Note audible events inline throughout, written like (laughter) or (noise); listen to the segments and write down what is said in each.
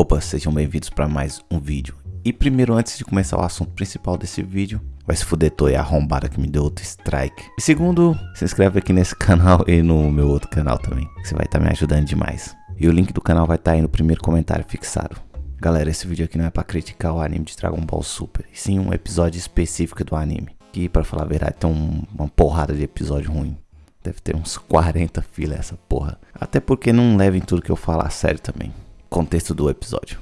Opa, sejam bem-vindos para mais um vídeo. E primeiro, antes de começar o assunto principal desse vídeo, vai se fuder, tô arrombada que me deu outro strike. E segundo, se inscreve aqui nesse (laughs) canal e no meu outro canal também, que você vai estar tá me ajudando demais. E o link do canal vai estar tá aí no primeiro comentário fixado. Galera, esse vídeo aqui não é para criticar o anime de Dragon Ball Super, e sim um episódio específico do anime. Que, para falar a verdade, tem um, uma porrada de episódio ruim. Deve ter uns 40 filas essa porra. Até porque não levem tudo que eu falar a sério também. Contexto do episódio.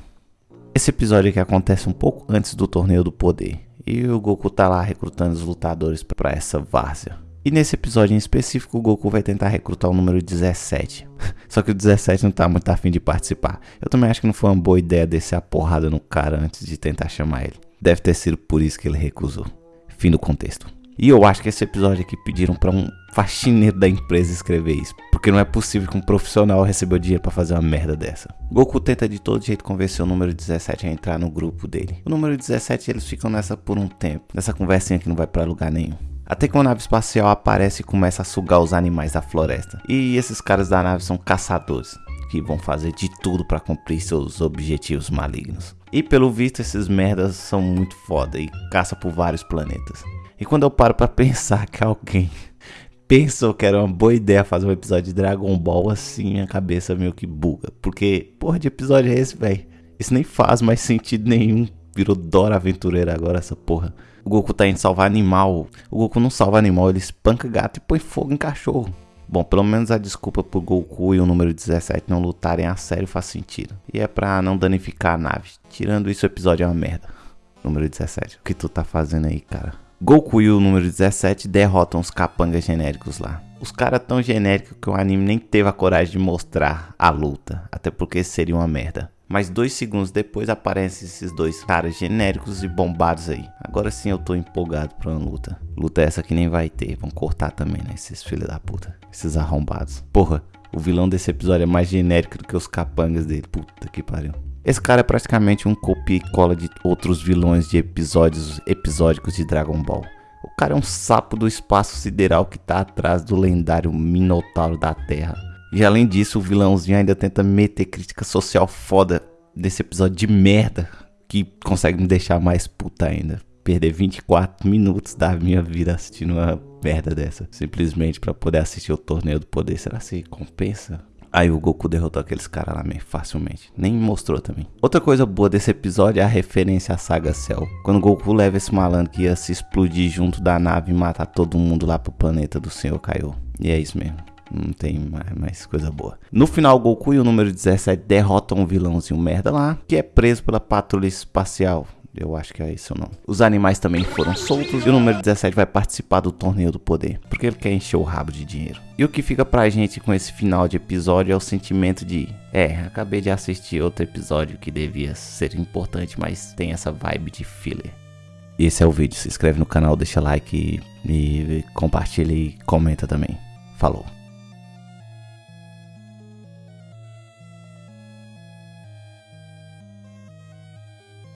Esse episódio aqui acontece um pouco antes do torneio do poder. E o Goku tá lá recrutando os lutadores para essa várzea. E nesse episódio em específico, o Goku vai tentar recrutar o número 17. (laughs) Só que o 17 não tá muito afim de participar. Eu também acho que não foi uma boa ideia descer a porrada no cara antes de tentar chamar ele. Deve ter sido por isso que ele recusou. Fim do contexto. E eu acho que esse episódio aqui pediram para um faxineiro da empresa escrever isso. Porque não é possível que um profissional recebeu dinheiro para fazer uma merda dessa. Goku tenta de todo jeito convencer o número 17 a entrar no grupo dele. O número 17 eles ficam nessa por um tempo. Nessa conversinha que não vai para lugar nenhum. Até que uma nave espacial aparece e começa a sugar os animais da floresta. E esses caras da nave são caçadores, que vão fazer de tudo para cumprir seus objetivos malignos. E pelo visto esses merdas são muito foda e caça por vários planetas. E quando eu paro para (laughs) pensar que alguém pensou que era uma boa ideia fazer um episódio de Dragon Ball, assim, minha cabeça meio que buga. Porque, porra de episódio é esse, velho? Isso nem faz mais sentido nenhum. Virou Dora Aventureira agora, essa porra. O Goku tá indo salvar animal. O Goku não salva animal, ele espanca gato e põe fogo em cachorro. Bom, pelo menos a desculpa pro Goku e o número 17 não lutarem a sério faz sentido. E é pra não danificar a nave. Tirando isso, o episódio é uma merda. Número 17. O que tu tá fazendo aí, cara? Goku e o número 17 derrotam os capangas genéricos lá. Os caras tão genéricos que o anime nem teve a coragem de mostrar a luta, até porque seria uma merda. Mas dois segundos depois aparecem esses dois caras genéricos e bombados aí. Agora sim eu tô empolgado pra uma luta. Luta essa que nem vai ter. Vão cortar também, né? Esses filhos da puta. Esses arrombados. Porra, o vilão desse episódio é mais genérico do que os capangas dele. Puta que pariu. Esse cara é praticamente um copia e cola de outros vilões de episódios episódicos de Dragon Ball. O cara é um sapo do espaço sideral que tá atrás do lendário Minotauro da Terra. E além disso, o vilãozinho ainda tenta meter crítica social foda desse episódio de merda que consegue me deixar mais puta ainda. Perder 24 minutos da minha vida assistindo uma merda dessa. Simplesmente para poder assistir o torneio do poder. Será que compensa? Aí o Goku derrotou aqueles caras lá meio facilmente. Nem mostrou também. Outra coisa boa desse episódio é a referência à saga Cell. Quando o Goku leva esse malandro que ia se explodir junto da nave e matar todo mundo lá pro planeta do Senhor Kaiô. E é isso mesmo. Não tem mais, mais, coisa boa. No final, Goku e o número 17 derrotam um vilãozinho merda lá, que é preso pela patrulha espacial. Eu acho que é isso ou não. Os animais também foram soltos e o número 17 vai participar do torneio do poder, porque ele quer encher o rabo de dinheiro. E o que fica pra gente com esse final de episódio é o sentimento de, é, acabei de assistir outro episódio que devia ser importante, mas tem essa vibe de filler. Esse é o vídeo, se inscreve no canal, deixa like e, e compartilha e comenta também. Falou.